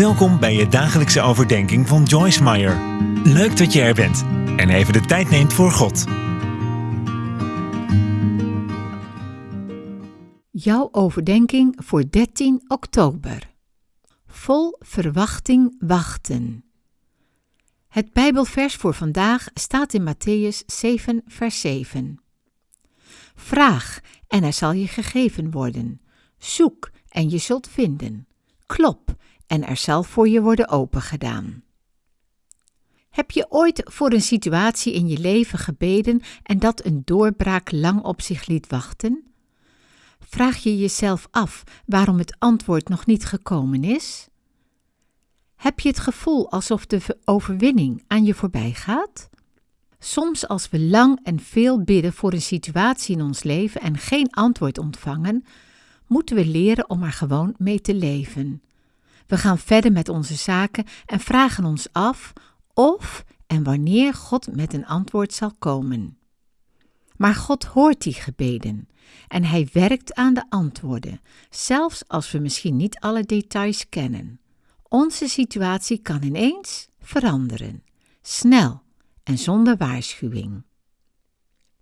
Welkom bij je dagelijkse overdenking van Joyce Meyer. Leuk dat je er bent en even de tijd neemt voor God. Jouw overdenking voor 13 oktober. Vol verwachting wachten. Het Bijbelvers voor vandaag staat in Matthäus 7, vers 7. Vraag en er zal je gegeven worden. Zoek en je zult vinden. Klop en er zal voor je worden opengedaan. Heb je ooit voor een situatie in je leven gebeden en dat een doorbraak lang op zich liet wachten? Vraag je jezelf af waarom het antwoord nog niet gekomen is? Heb je het gevoel alsof de overwinning aan je voorbij gaat? Soms als we lang en veel bidden voor een situatie in ons leven en geen antwoord ontvangen, moeten we leren om er gewoon mee te leven. We gaan verder met onze zaken en vragen ons af of en wanneer God met een antwoord zal komen. Maar God hoort die gebeden en Hij werkt aan de antwoorden, zelfs als we misschien niet alle details kennen. Onze situatie kan ineens veranderen, snel en zonder waarschuwing.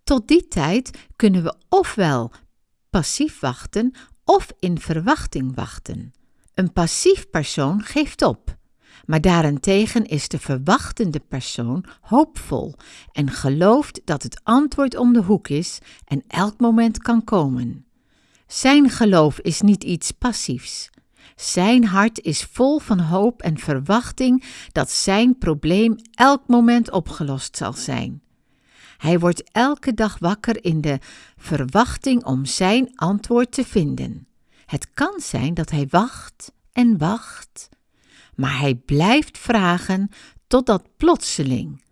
Tot die tijd kunnen we ofwel passief wachten of in verwachting wachten. Een passief persoon geeft op, maar daarentegen is de verwachtende persoon hoopvol en gelooft dat het antwoord om de hoek is en elk moment kan komen. Zijn geloof is niet iets passiefs. Zijn hart is vol van hoop en verwachting dat zijn probleem elk moment opgelost zal zijn. Hij wordt elke dag wakker in de verwachting om zijn antwoord te vinden. Het kan zijn dat hij wacht en wacht, maar hij blijft vragen totdat plotseling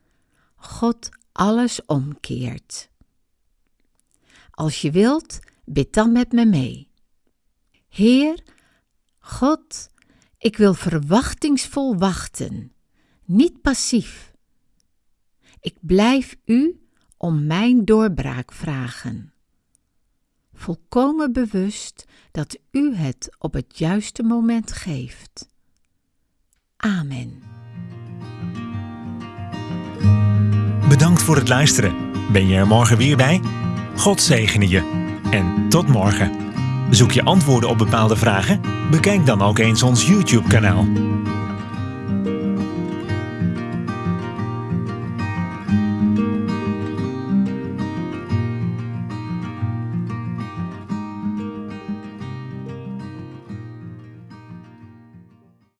God alles omkeert. Als je wilt, bid dan met me mee. Heer, God, ik wil verwachtingsvol wachten, niet passief. Ik blijf U om mijn doorbraak vragen volkomen bewust dat U het op het juiste moment geeft. Amen. Bedankt voor het luisteren. Ben je er morgen weer bij? God zegene je. En tot morgen. Zoek je antwoorden op bepaalde vragen? Bekijk dan ook eens ons YouTube-kanaal.